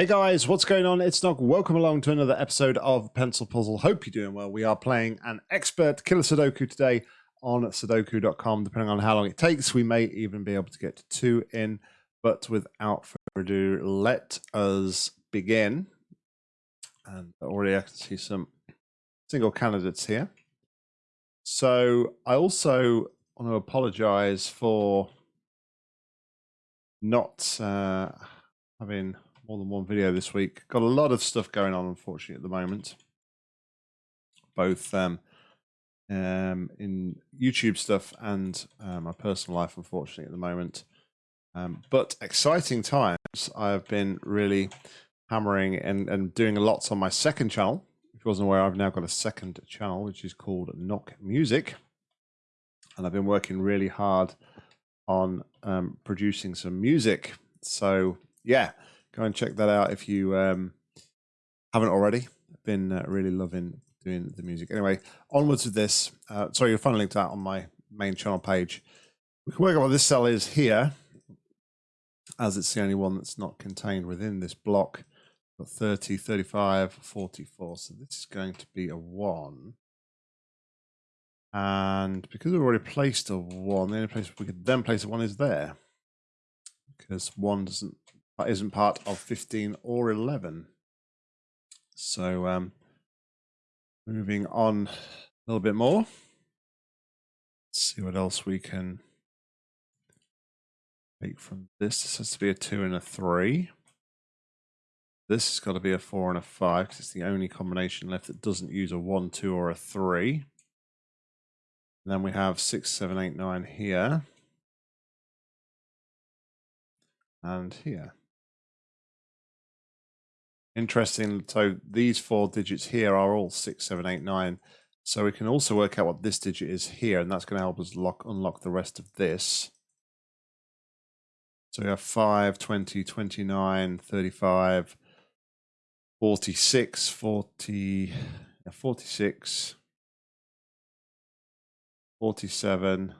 Hey guys, what's going on? It's Nog. Welcome along to another episode of Pencil Puzzle. Hope you're doing well. We are playing an expert killer Sudoku today on Sudoku.com. Depending on how long it takes, we may even be able to get to two in. But without further ado, let us begin. And already I can see some single candidates here. So I also want to apologize for not uh, having more than one video this week. Got a lot of stuff going on, unfortunately, at the moment. Both um, um, in YouTube stuff and uh, my personal life, unfortunately, at the moment. Um, but exciting times. I've been really hammering and, and doing lots on my second channel. If you wasn't aware, I've now got a second channel, which is called Knock Music. And I've been working really hard on um, producing some music. So, yeah, go and check that out if you um, haven't already. Been uh, really loving doing the music. Anyway, onwards with this. Uh, sorry, you'll find a link to that on my main channel page. We can work out what this cell is here, as it's the only one that's not contained within this block. Got 30, 35, 44. So this is going to be a 1. And because we've already placed a 1, the only place we could then place a 1 is there. Because 1 doesn't isn't part of 15 or 11. So um, moving on a little bit more. Let's see what else we can take from this. This has to be a 2 and a 3. This has got to be a 4 and a 5 because it's the only combination left that doesn't use a 1, 2 or a 3. And then we have 6, 7, 8, 9 here. And here. Interesting. So these four digits here are all six, seven, eight, nine. So we can also work out what this digit is here, and that's going to help us lock unlock the rest of this. So we have 5, 20, 29, 35, 46, 40, 46, 47,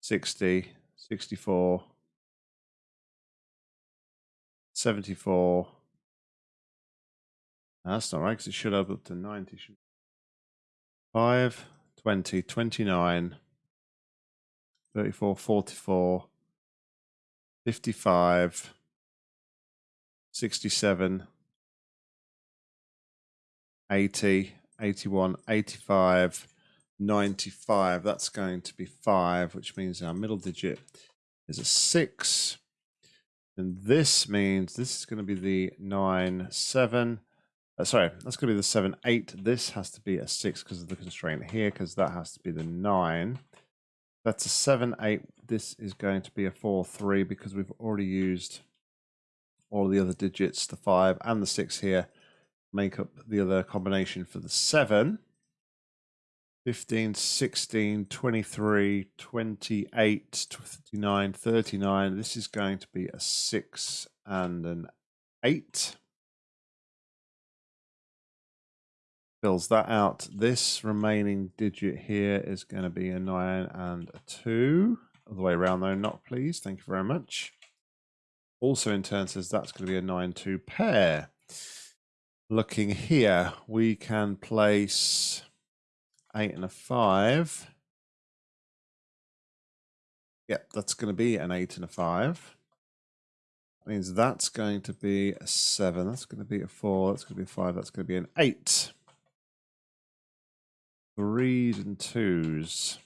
60, 64, 74, that's not right, because it should have up to 90. 5, 20, 29, 34, 44, 55, 67, 80, 81, 85, 95. That's going to be 5, which means our middle digit is a 6. And this means this is going to be the 9, 7, uh, sorry, that's going to be the 7, 8. This has to be a 6 because of the constraint here, because that has to be the 9. That's a 7, 8. This is going to be a 4, 3 because we've already used all the other digits, the 5 and the 6 here, make up the other combination for the 7. 15, 16, 23, 28, 29, 39. This is going to be a 6 and an 8. Fills that out. This remaining digit here is going to be a 9 and a 2. All the way around though, not please. Thank you very much. Also in turn says that's going to be a 9-2 pair. Looking here, we can place 8 and a 5. Yep, that's going to be an 8 and a 5. That means that's going to be a 7. That's going to be a 4. That's going to be a 5. That's going to be an 8 threes and twos.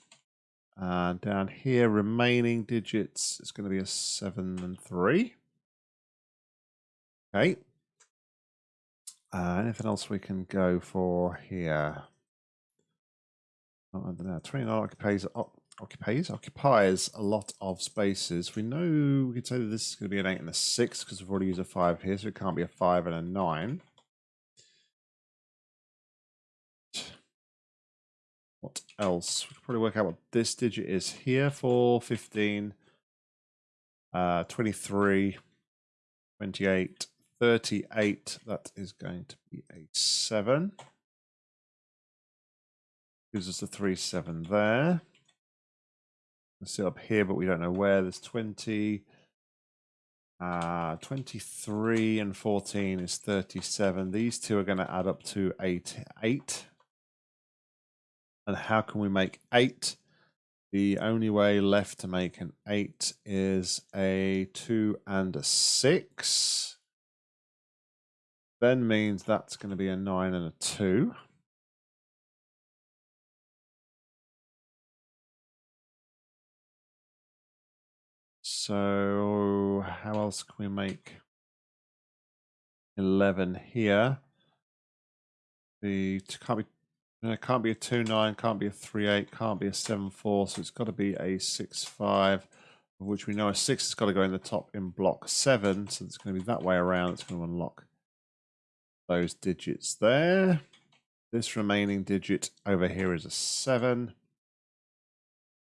Uh, down here, remaining digits, it's going to be a seven and three. Okay. Uh, anything else we can go for here? Don't know. 29 occupies, occupies, occupies a lot of spaces. We know we could say that this is going to be an 8 and a 6 because we've already used a 5 here, so it can't be a 5 and a 9. Else? We could probably work out what this digit is here for 15, uh, 23, 28, 38. That is going to be a 7. Gives us a 3, 7 there. Let's see up here, but we don't know where. There's 20, Uh, 23 and 14 is 37. These two are going to add up to 8. 8. And how can we make 8? The only way left to make an 8 is a 2 and a 6. Then means that's going to be a 9 and a 2. So how else can we make 11 here? The can't be it can't be a 2 9, can't be a 3 8, can't be a 7 4, so it's got to be a 6 5, of which we know a 6 has got to go in the top in block 7, so it's going to be that way around. It's going to unlock those digits there. This remaining digit over here is a 7.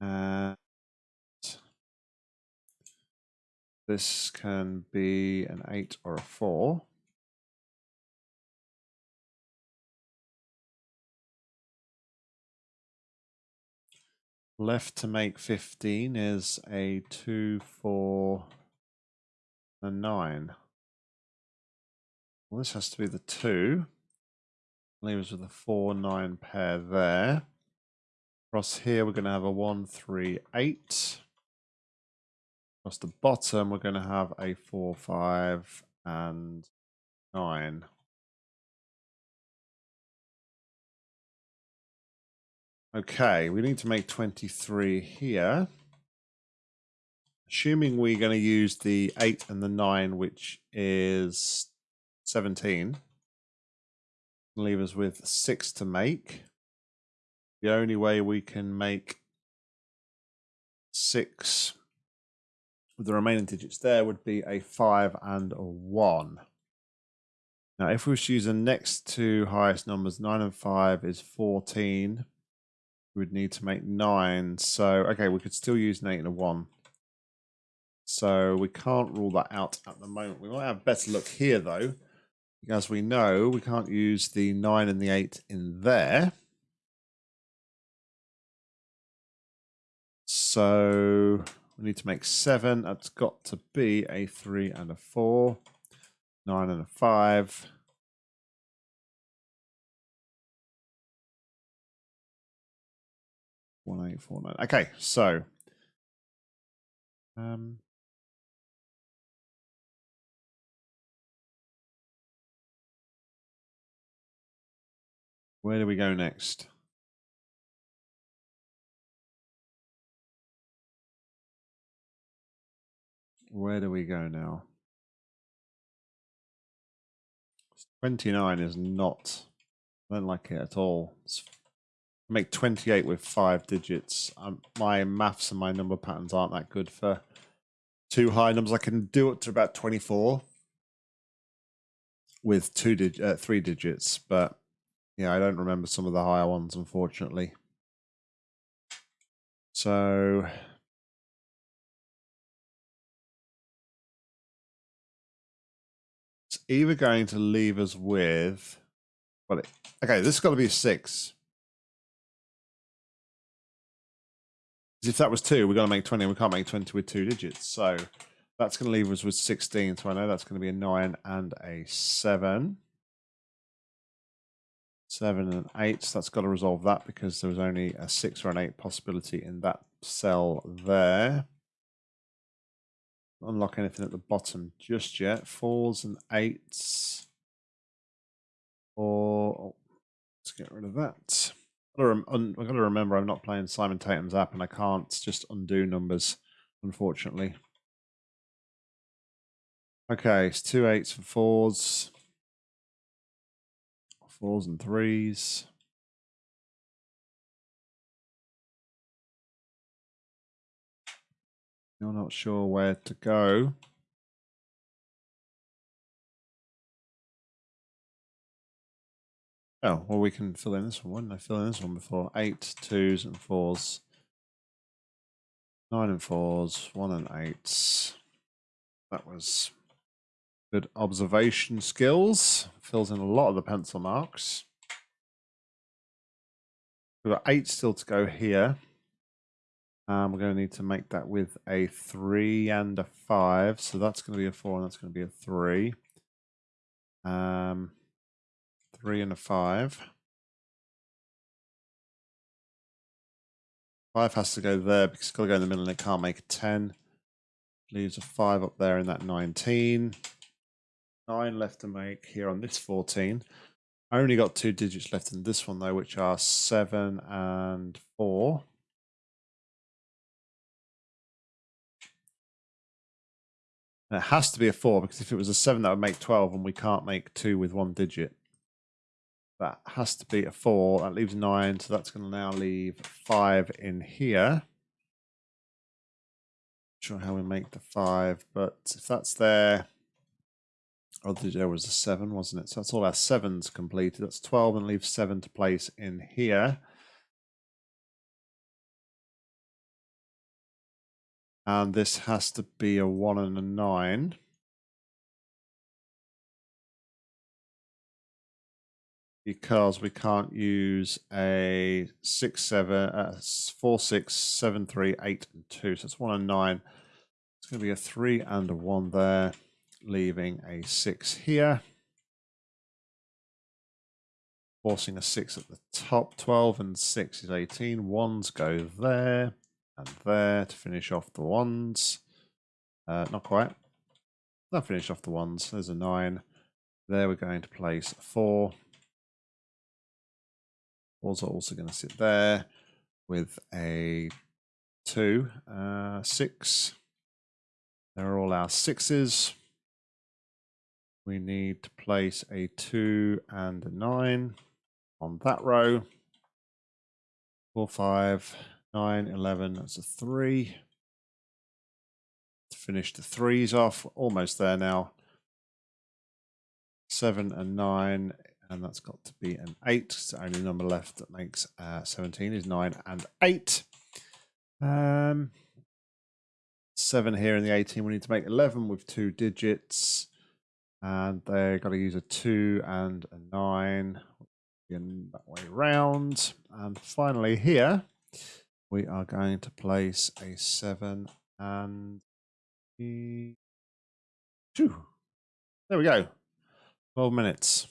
And this can be an 8 or a 4. Left to make 15 is a 2, 4, a 9. Well, this has to be the 2. Leaves with a 4, 9 pair there. Across here, we're going to have a 1, 3, 8. Across the bottom, we're going to have a 4, 5, and 9. Okay, we need to make 23 here. Assuming we're going to use the 8 and the 9, which is 17. Leave us with 6 to make. The only way we can make 6 with the remaining digits there would be a 5 and a 1. Now, if we choose the next two highest numbers, 9 and 5 is 14. We would need to make 9. So, okay, we could still use an 8 and a 1. So we can't rule that out at the moment. We might have a better look here, though. As we know, we can't use the 9 and the 8 in there. So we need to make seven. That's got to be a three and a four, nine and a five. One eight four nine. Okay, so um where do we go next? Where do we go now? 29 is not, I don't like it at all. It's, make 28 with five digits. Um, my maths and my number patterns aren't that good for two high numbers. I can do it to about 24 with two dig uh, three digits, but yeah, I don't remember some of the higher ones, unfortunately. So it's either going to leave us with. Well, okay, this has got to be a six. If that was two, we're going to make 20, and we can't make 20 with two digits. So that's going to leave us with 16. So I know that's going to be a nine and a seven. Seven and eight. So that's got to resolve that because there was only a six or an eight possibility in that cell there unlock anything at the bottom just yet. Fours and eights. Or oh, let's get rid of that. I've got to remember I'm not playing Simon Tatham's app and I can't just undo numbers, unfortunately. Okay, it's two eights for fours. Fours and threes. You're not sure where to go. Oh, well, we can fill in this one. Didn't I fill in this one before? Eight, twos, and fours. Nine and fours, one and eights. That was good observation skills. Fills in a lot of the pencil marks. We've got eight still to go here. Um, we're going to need to make that with a 3 and a 5. So that's going to be a 4 and that's going to be a 3. Um, 3 and a 5. 5 has to go there because it's got to go in the middle and it can't make a 10. Leaves a 5 up there in that 19. 9 left to make here on this 14. I only got two digits left in this one though, which are 7 and 4. And it has to be a 4 because if it was a 7 that would make 12 and we can't make 2 with one digit. That has to be a 4. That leaves 9, so that's going to now leave 5 in here. Not sure how we make the 5, but if that's there, oh, there was a 7, wasn't it? So that's all our 7s completed. That's 12 and leaves 7 to place in here. And this has to be a 1 and a 9. Because we can't use a 6, 7, uh, 4, 6, 7, 3, 8, and 2. So it's 1 and 9. It's going to be a 3 and a 1 there, leaving a 6 here. Forcing a 6 at the top. 12 and 6 is 18. Ones go there and there to finish off the ones. Uh, not quite. Not finish off the ones. There's a nine. There we're going to place four. Fours are also going to sit there with a two, uh, six. There are all our sixes. We need to place a two and a nine on that row. Four, five, 9, 11, that's a 3. To finish the threes off, almost there now. 7 and 9, and that's got to be an 8. So only number left that makes uh, 17 is 9 and 8. Um, 7 here in the 18, we need to make 11 with two digits. And they've got to use a 2 and a 9 in that way round. And finally here, we are going to place a seven and two. There we go. 12 minutes.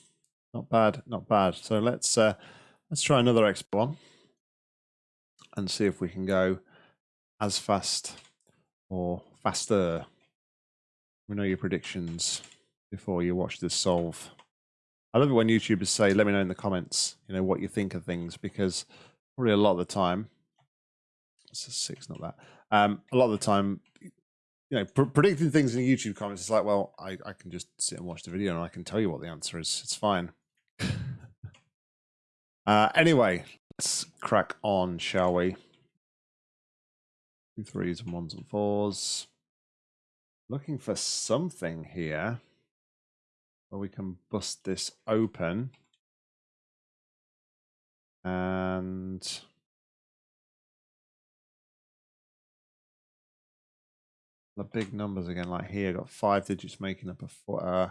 Not bad, not bad. So let's uh, let's try another expo one and see if we can go as fast or faster. We know your predictions before you watch this solve. I love it when YouTubers say, let me know in the comments, you know, what you think of things because probably a lot of the time it's a six, not that. Um, a lot of the time, you know, pr- predicting things in YouTube comments, it's like, well, I, I can just sit and watch the video and I can tell you what the answer is. It's fine. Uh, anyway, let's crack on, shall we? Two threes and ones and fours. Looking for something here where we can bust this open. And the big numbers again, like here, got five digits making up a four, uh,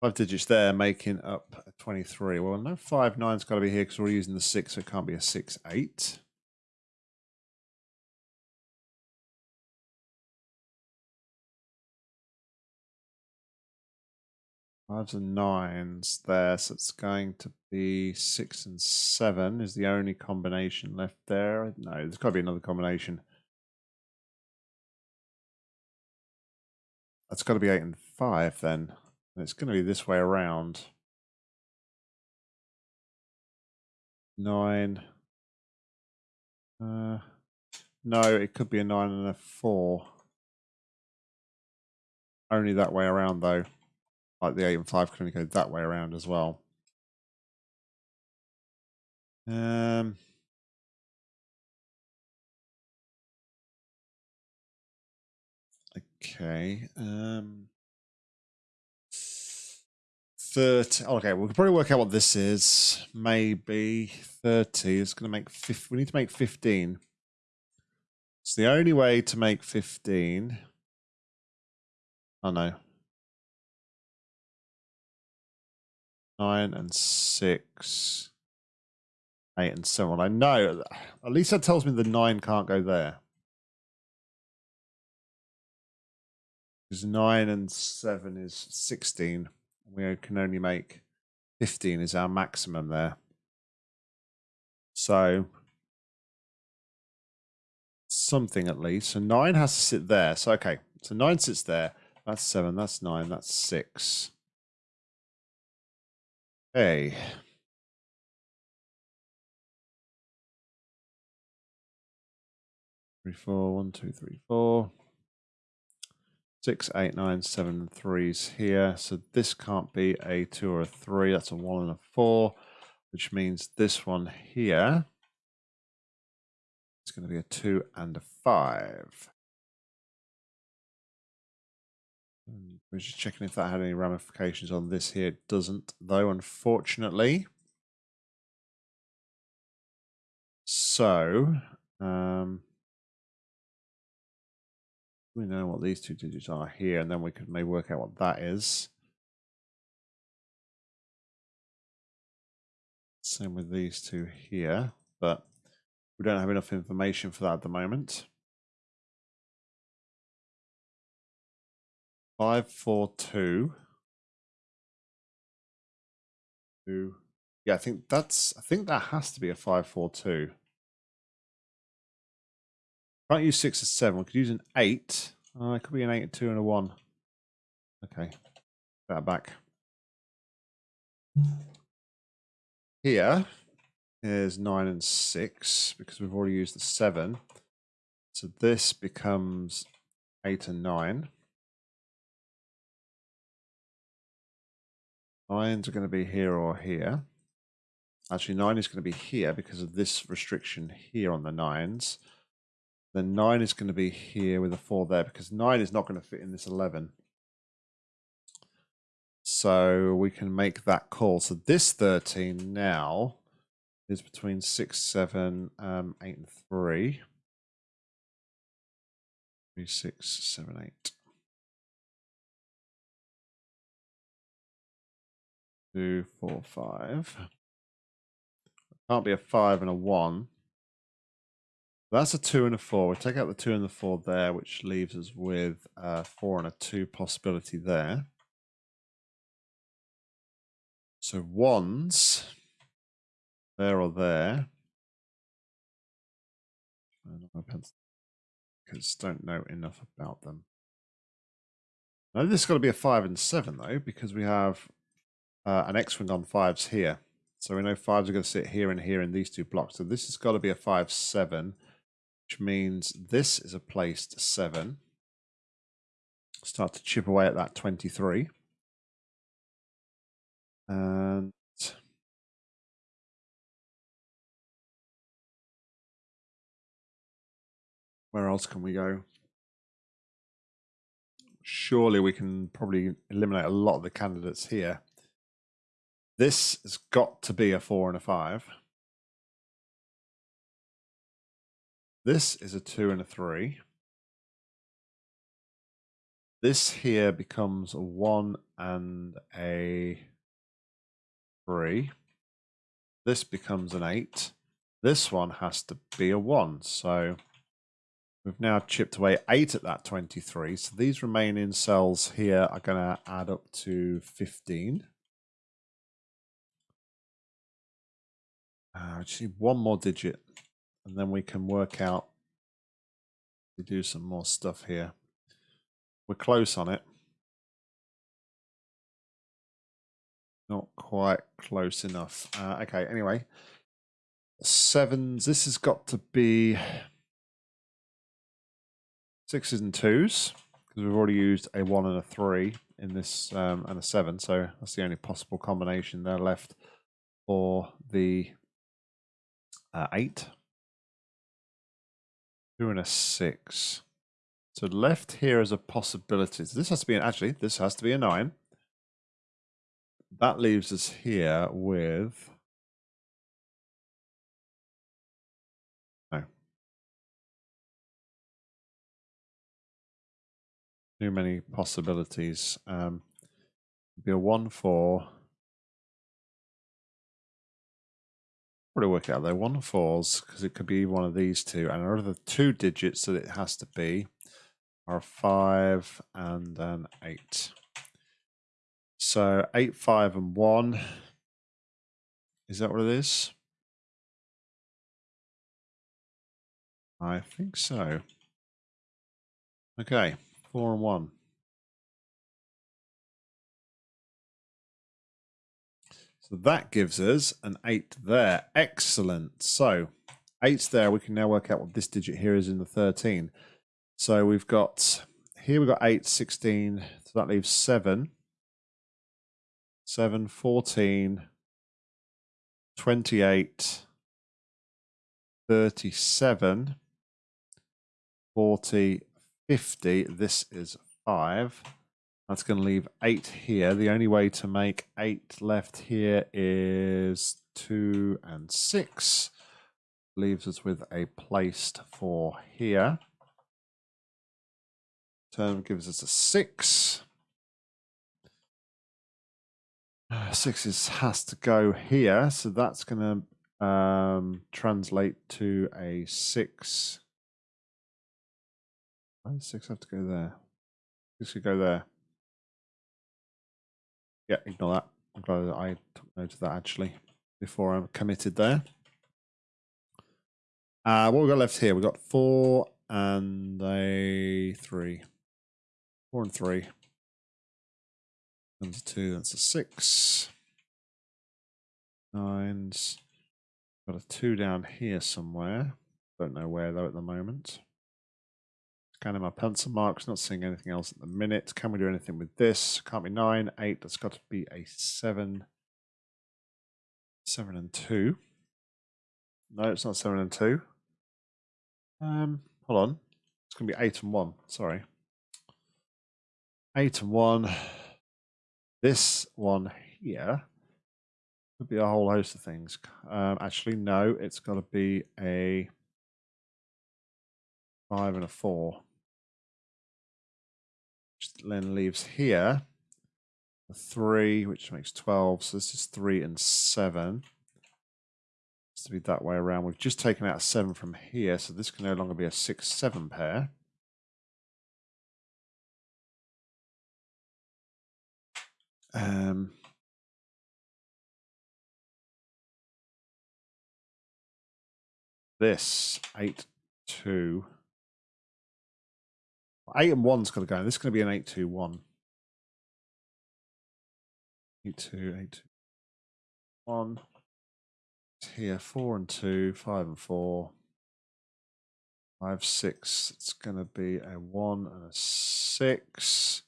five digits there making up 23. Well, no five nine's got to be here because we're using the six, so it can't be a six eight. Fives and nines there, so it's going to be six and seven is the only combination left there. No, there's got to be another combination. That's got to be 8 and 5 then. And it's going to be this way around. 9. Uh, no, it could be a 9 and a 4. Only that way around though. Like the 8 and 5 can only go that way around as well. Um... Okay. Um, 30. Okay, we can probably work out what this is. Maybe 30 It's going to make 50. We need to make 15. It's the only way to make 15. Oh no. 9 and 6. 8 and 7. I know. At least that tells me the 9 can't go there. Because 9 and 7 is 16. We can only make 15 is our maximum there. So something at least. So 9 has to sit there. So okay, so 9 sits there. That's 7, that's 9, that's 6. Hey. Three, four, one, two, three, four. Six, eight, nine, seven, threes here. So this can't be a two or a three. That's a one and a four, which means this one here is going to be a two and a five. We're just checking if that had any ramifications on this here. It doesn't, though, unfortunately. So, um, we know what these two digits are here, and then we could maybe work out what that is. Same with these two here, but we don't have enough information for that at the moment. Five, four, two. Two. Yeah, I think that's. I think that has to be a five, four, two. Can't use six or seven. We could use an eight. Uh, it could be an eight, a two, and a one. Okay. That back. Here is nine and six because we've already used the seven. So this becomes eight and nine. Nines are going to be here or here. Actually, nine is going to be here because of this restriction here on the nines. Then 9 is going to be here with a 4 there because 9 is not going to fit in this 11. So we can make that call. So this 13 now is between 6, 7, um, 8, and 3. 3, 6, 7, 8. 2, 4, 5. Can't be a 5 and a 1. That's a two and a four. We take out the two and the four there, which leaves us with a four and a two possibility there. So ones, there or there. Because don't know enough about them. Now this has got to be a five and seven though, because we have uh, an X-wing on fives here. So we know fives are going to sit here and here in these two blocks. So this has got to be a five seven which means this is a placed 7. Start to chip away at that 23. And where else can we go? Surely we can probably eliminate a lot of the candidates here. This has got to be a 4 and a 5. This is a two and a three. This here becomes a one and a three. This becomes an eight. This one has to be a one. So we've now chipped away eight at that 23. So these remaining cells here are going to add up to 15. Uh, just need one more digit and then we can work out to do some more stuff here. We're close on it. Not quite close enough. Uh, okay, anyway. Sevens, this has got to be sixes and twos because we've already used a one and a three in this um, and a seven. So that's the only possible combination there left for the uh, eight. Two and a six. So left here is a possibility. So this has to be an, actually, this has to be a nine. That leaves us here with no. Too many possibilities. Um, be a one four. Probably work out there. One fours because it could be one of these two, and another two digits that it has to be are five and an eight. So eight, five, and one. Is that what it is? I think so. Okay, four and one. So that gives us an 8 there. Excellent. So 8 there. We can now work out what this digit here is in the 13. So we've got, here we've got 8, 16. So that leaves 7. 7, 14, 28, 37, 40, 50. This is 5. That's going to leave eight here. The only way to make eight left here is two and six. Leaves us with a placed for here. Term gives us a six. Six is, has to go here, so that's going to um, translate to a six. Why does six have to go there? Six could go there. Yeah, ignore that. I'm glad that I took note of that actually before I'm committed there. Uh, what we've got left here? we've got four and a three. Four and three. That's a two. That's a six. Nines. Got a two down here somewhere. Don't know where though at the moment. Scanning my pencil marks, not seeing anything else at the minute. Can we do anything with this? Can't be nine, eight. That's got to be a seven. Seven and two. No, it's not seven and two. Um, hold on. It's to be eight and one. Sorry. Eight and one. This one here could be a whole host of things. Um, actually, no, it's got to be a five and a four then leaves here a 3, which makes 12. So this is 3 and 7. It's to be that way around. We've just taken out 7 from here, so this can no longer be a 6-7 pair. Um, this 8 2 Eight and one's got to go. This is going to be an eight two one. Eight two eight two one. Here four and two, five and four, five six. It's going to be a one and a six.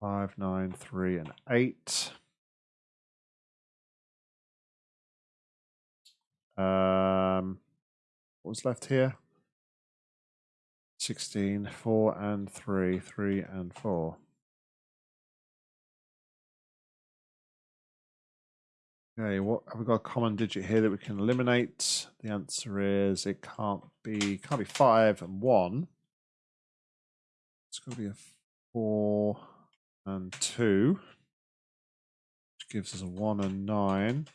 Five nine three and eight. Um, what was left here? 16, 4 and 3, 3 and 4. Okay, what have we got a common digit here that we can eliminate? The answer is it can't be can't be five and one. It's got to be a four and two, which gives us a one and nine,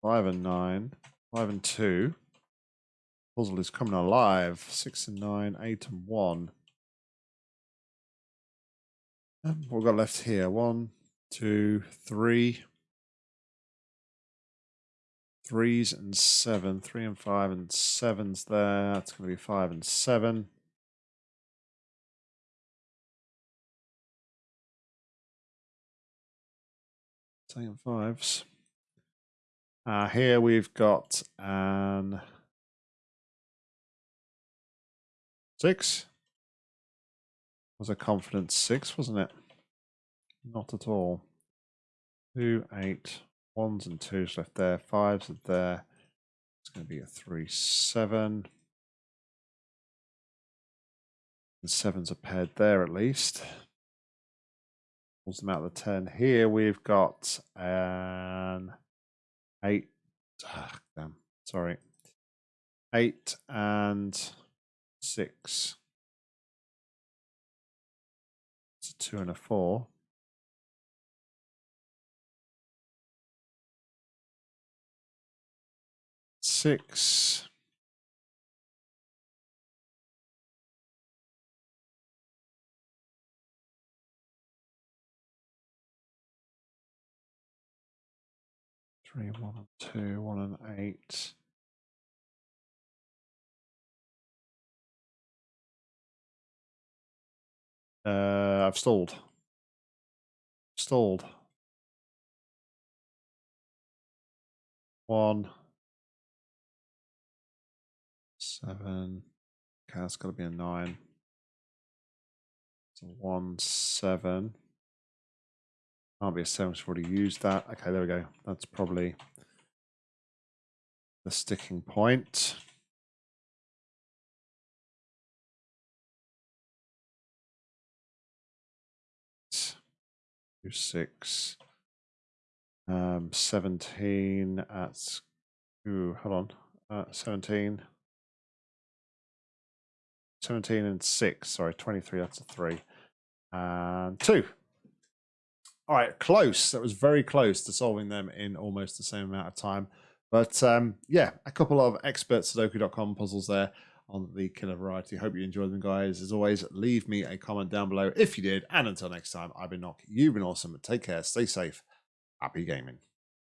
five and nine, five and two. Puzzle is coming alive. Six and nine, eight and one. What we got left here? One, two, three. Threes and seven. Three and five and seven's there. That's going to be five and seven. And fives. Uh, here we've got an Six? Was a confidence six, wasn't it? Not at all. Two, eight, ones and twos left there. Fives are there. It's going to be a three, seven. The sevens are paired there at least. Pulls them out of the ten. Here we've got an eight. Ah, damn, sorry. Eight and six. It's a two and a four. Six. Three, one and two, one and eight. Uh, I've stalled. Stalled. One. Seven. Okay, that's got to be a nine. So one, seven. Can't be a seven, we've already used that. Okay, there we go. That's probably the sticking point. Two, six, um, 17 at, ooh, hold on, uh, 17. 17 and 6. Sorry, 23. That's a 3. And 2. All right, close. That was very close to solving them in almost the same amount of time. But um, yeah, a couple of expert Sudoku.com puzzles there on the killer variety. Hope you enjoyed them, guys. As always, leave me a comment down below if you did. And until next time, I've been Nock. You've been awesome. Take care. Stay safe. Happy gaming.